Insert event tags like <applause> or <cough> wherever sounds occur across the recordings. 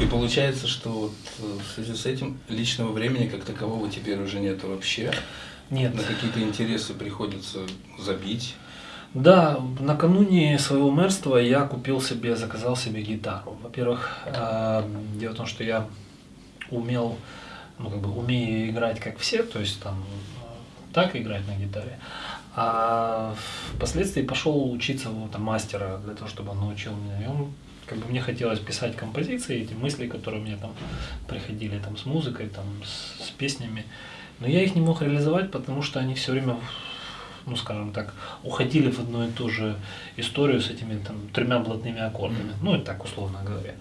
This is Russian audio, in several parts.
И получается, что вот э, в связи с этим личного времени как такового теперь уже нет вообще. Нет. На какие-то интересы приходится забить. Да, накануне своего мэрства я купил себе, заказал себе гитару. Во-первых, э, дело в том, что я умел, ну как бы умею играть как все, то есть там э, так играть на гитаре. А впоследствии пошел учиться вот, там, мастера для того, чтобы он научил меня. И он, как бы мне хотелось писать композиции, эти мысли, которые мне там приходили там с музыкой, там с, с песнями. Но я их не мог реализовать, потому что они все время ну, скажем так, уходили в одну и ту же историю с этими там, тремя блатными аккордами, ну, и так условно говоря.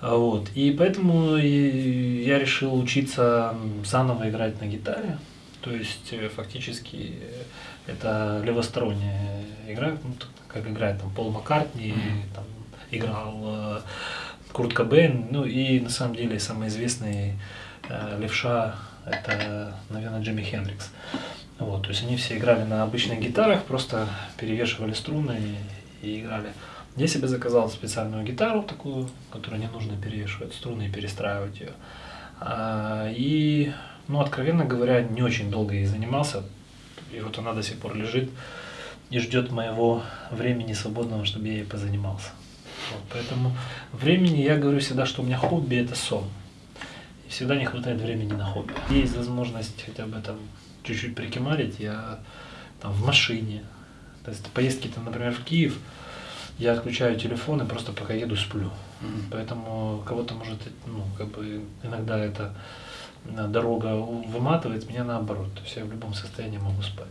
Вот. И поэтому я решил учиться заново играть на гитаре. То есть э, фактически это левосторонняя игра, ну, как играет там Пол Маккартни, mm-hmm. там играл э, Курт Кобейн, ну и на самом деле самый известный э, левша это, наверное, Джимми Хендрикс. Вот, то есть они все играли на обычных гитарах, просто перевешивали струны и, и играли. Я себе заказал специальную гитару такую, которую не нужно перевешивать струны и перестраивать ее. А, и, ну, откровенно говоря, не очень долго ей занимался. И вот она до сих пор лежит и ждет моего времени свободного, чтобы я ей позанимался. Вот, поэтому времени, я говорю всегда, что у меня хобби это сон. И всегда не хватает времени на хобби. Есть возможность хотя бы там чуть-чуть прикимарить, я там в машине. То есть поездки там, например, в Киев, я отключаю телефон и просто пока еду сплю. Mm-hmm. Поэтому кого-то может, ну, как бы иногда эта э, дорога выматывает, меня наоборот. То есть я в любом состоянии могу спать.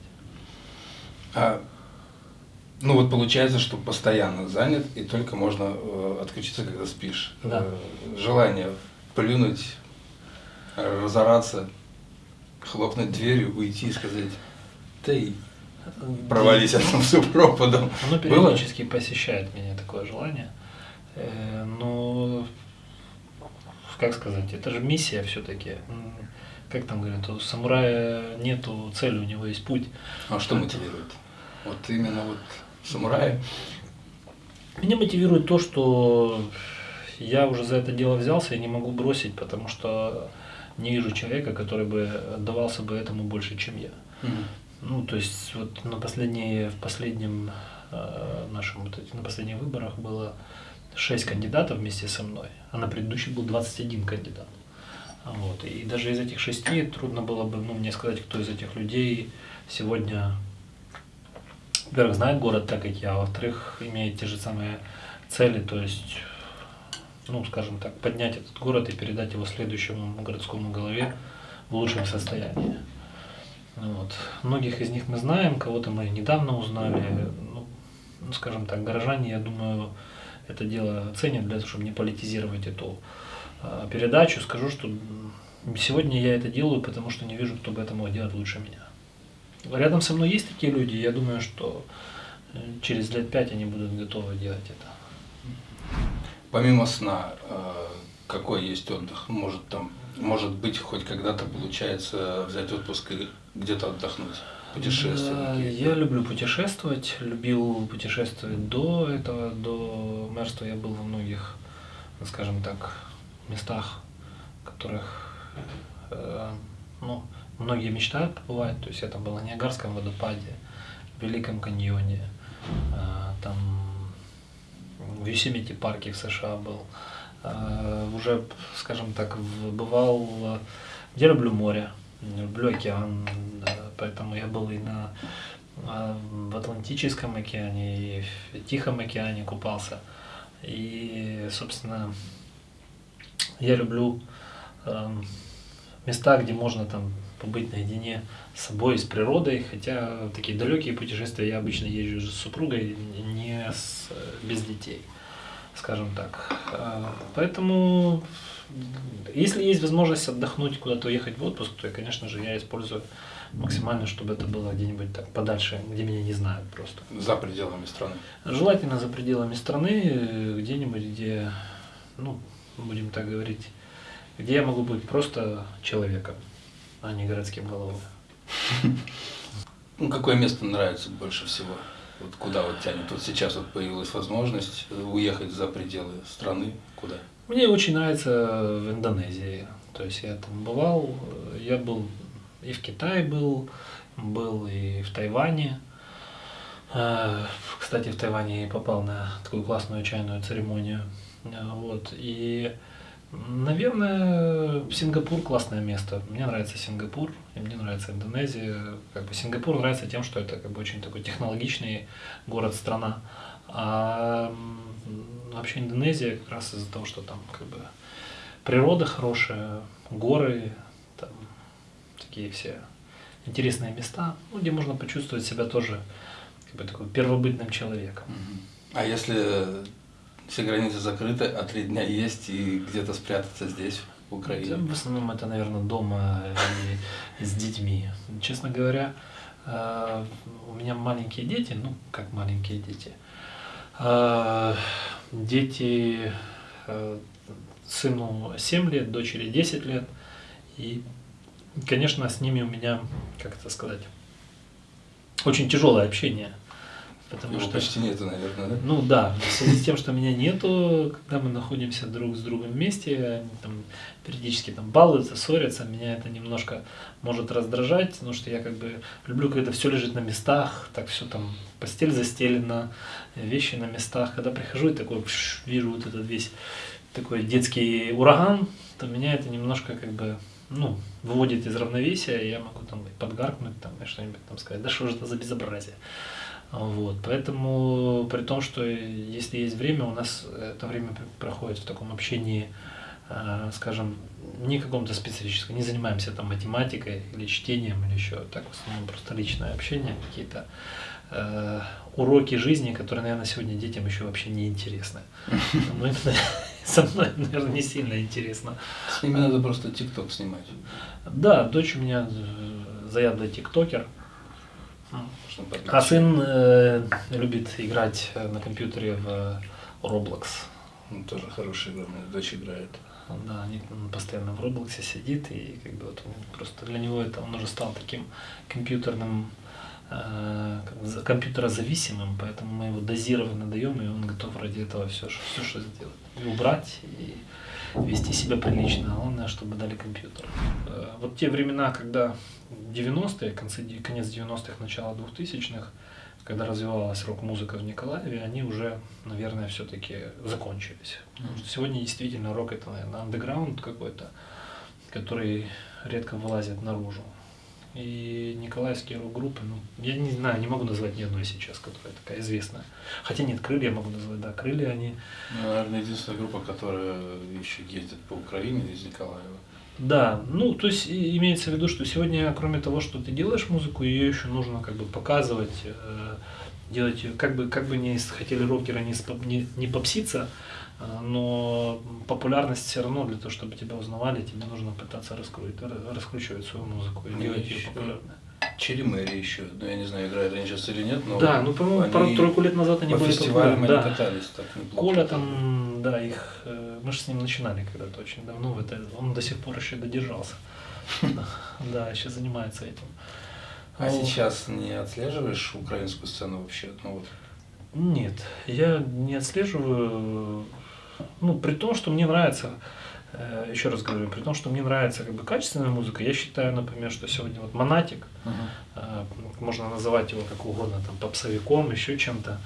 А, ну вот получается, что постоянно занят, и только можно э, отключиться, когда спишь. Да. Э, желание плюнуть, разораться хлопнуть дверью, уйти и сказать, ты провались этим пропадом. Оно периодически Было? посещает меня такое желание. Э, но, как сказать, это же миссия все-таки. Как там говорят, у самурая нету цели, у него есть путь. А что мотивирует? Вот именно вот самурая? Меня мотивирует то, что я уже за это дело взялся и не могу бросить, потому что не вижу человека, который бы отдавался бы этому больше, чем я. Mm-hmm. Ну, то есть вот на последние, в последнем э, нашем, вот, на последних выборах было 6 кандидатов вместе со мной, а на предыдущих был 21 кандидат. Вот. И даже из этих шести трудно было бы ну, мне сказать, кто из этих людей сегодня, во-первых, знает город так, как я, а во-вторых, имеет те же самые цели, то есть ну, скажем так, поднять этот город и передать его следующему городскому голове в лучшем состоянии. Вот. Многих из них мы знаем, кого-то мы недавно узнали. Ну, ну, скажем так, горожане, я думаю, это дело ценят для того, чтобы не политизировать эту э, передачу. Скажу, что сегодня я это делаю, потому что не вижу, кто бы это мог делать лучше меня. Рядом со мной есть такие люди, я думаю, что э, через лет пять они будут готовы делать это. Помимо сна, э, какой есть отдых? Может там, может быть, хоть когда-то получается взять отпуск и где-то отдохнуть? Путешествовать? Да, я люблю путешествовать, любил путешествовать до этого, до мэрства я был во многих, скажем так, местах, которых э, ну, многие мечтают побывать. То есть я там был на Ниагарском водопаде, в Великом каньоне, э, там в Юсемите парке в США был. А, уже, скажем так, бывал, я люблю море, люблю океан, поэтому я был и на а, в Атлантическом океане, и в Тихом океане купался. И, собственно, я люблю места, где можно там побыть наедине с собой, с природой, хотя такие далекие путешествия я обычно езжу с супругой, не с, без детей, скажем так. А, поэтому, если есть возможность отдохнуть, куда-то уехать в отпуск, то, конечно же, я использую максимально, чтобы это было где-нибудь так подальше, где меня не знают просто. За пределами страны? Желательно за пределами страны, где-нибудь, где, ну, будем так говорить, где я могу быть просто человеком, а не городским головой. <laughs> Ну, какое место нравится больше всего? Вот куда вот тянет? Вот сейчас вот появилась возможность уехать за пределы страны. Куда? Мне очень нравится в Индонезии. То есть я там бывал, я был и в Китае был, был и в Тайване. Э, кстати, в Тайване попал на такую классную чайную церемонию. Вот. И, наверное, Сингапур классное место. Мне нравится Сингапур, и мне нравится Индонезия. Как бы Сингапур нравится тем, что это как бы очень такой технологичный город, страна. А вообще Индонезия как раз из-за того, что там как бы природа хорошая, горы, там такие все интересные места, ну, где можно почувствовать себя тоже как бы такой первобытным человеком. А если все границы закрыты, а три дня есть и где-то спрятаться здесь, в Украине? В основном это, наверное, дома и с детьми. Честно говоря, э, у меня маленькие дети, ну, как маленькие дети. Э, дети, э, сыну 7 лет, дочери 10 лет. И, конечно, с ними у меня, как это сказать, очень тяжелое общение. Потому Его что почти нету, наверное, да? Ну да, в связи с тем, что меня нету, когда мы находимся друг с другом вместе, они там периодически там балуются, ссорятся, меня это немножко может раздражать, потому что я как бы люблю, когда все лежит на местах, так все там, постель застелена, вещи на местах. Когда прихожу и такой пш, вижу вот этот весь такой детский ураган, то меня это немножко как бы ну, выводит из равновесия, и я могу там подгаркнуть там и что-нибудь там сказать, да что же это за безобразие. Вот, поэтому, при том, что если есть время, у нас это время проходит в таком общении, э, скажем, не каком-то специфическом, не занимаемся там математикой или чтением или еще, так в основном просто личное общение, какие-то э, уроки жизни, которые, наверное, сегодня детям еще вообще не интересны. Ну, это со мной, <laughs> наверное, не сильно интересно. С ними надо просто тикток снимать. Да, дочь у меня э, заядлый тиктокер. А сын э, любит играть на компьютере в Roblox. Ну, тоже хорошая игра, моя дочь играет. Да, он постоянно в Roblox сидит, и как бы вот просто для него это он уже стал таким компьютерным э, компьютерозависимым, поэтому мы его дозированно даем, и он готов ради этого все, все что сделать. И убрать, и вести себя прилично, а главное, чтобы дали компьютер. Э, вот те времена, когда 90-е, концы, конец 90-х, начало 2000-х, когда развивалась рок-музыка в Николаеве, они уже, наверное, все-таки закончились. Потому что сегодня действительно рок это, наверное, андеграунд какой-то, который редко вылазит наружу. И николаевские рок-группы, ну, я не знаю, не могу назвать ни одной сейчас, которая такая известная. Хотя нет, крылья я могу назвать, да, крылья они. Ну, наверное, единственная группа, которая еще ездит по Украине из Николаева. Да, ну, то есть имеется в виду, что сегодня, кроме того, что ты делаешь музыку, ее еще нужно как бы показывать, э, делать ее, как бы, как бы не хотели рокеры не, не, не попситься, э, но популярность все равно для того, чтобы тебя узнавали, тебе нужно пытаться раскрутить, раскручивать свою музыку и ну, делать ее популярной. Черемэри еще, ну я не знаю, играют они сейчас или нет, но да, ну по-моему пару-тройку лет назад они по были фестивалям да. они катались так неплохо. Коля там, да, их, э, мы же с ним начинали когда-то очень давно, это, он до сих пор еще додержался, <laughs> да, еще занимается этим. А сейчас не отслеживаешь украинскую сцену вообще? Ну, вот. Нет, я не отслеживаю, ну, при том, что мне нравится Э, еще раз говорю, при том, что мне нравится как бы качественная музыка, я считаю, например, что сегодня вот Монатик, uh-huh. можно называть его как угодно, там, попсовиком, еще чем-то,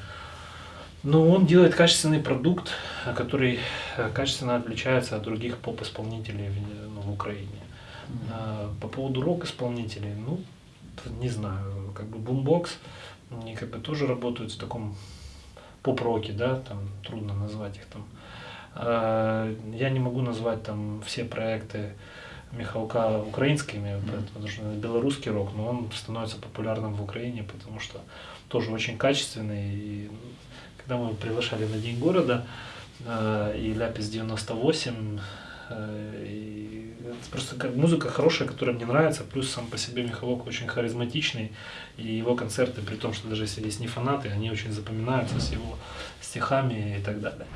но он делает качественный продукт, который э, качественно отличается от других поп-исполнителей в, ну, в Украине. Uh-huh. По поводу рок-исполнителей, ну, не знаю, как бы бумбокс, они как бы тоже работают в таком поп-роке, да, там трудно назвать их там Э, я не могу назвать там все проекты Михалка украинскими, mm-hmm. потому что белорусский рок, но он становится популярным в Украине, потому что тоже очень качественный. И когда мы приглашали на День города, э, и Ляпис 98, э, и это просто как музыка хорошая, которая мне нравится, плюс сам по себе Михалок очень харизматичный, и его концерты, при том, что даже если есть не фанаты, они очень запоминаются с его стихами и так далее.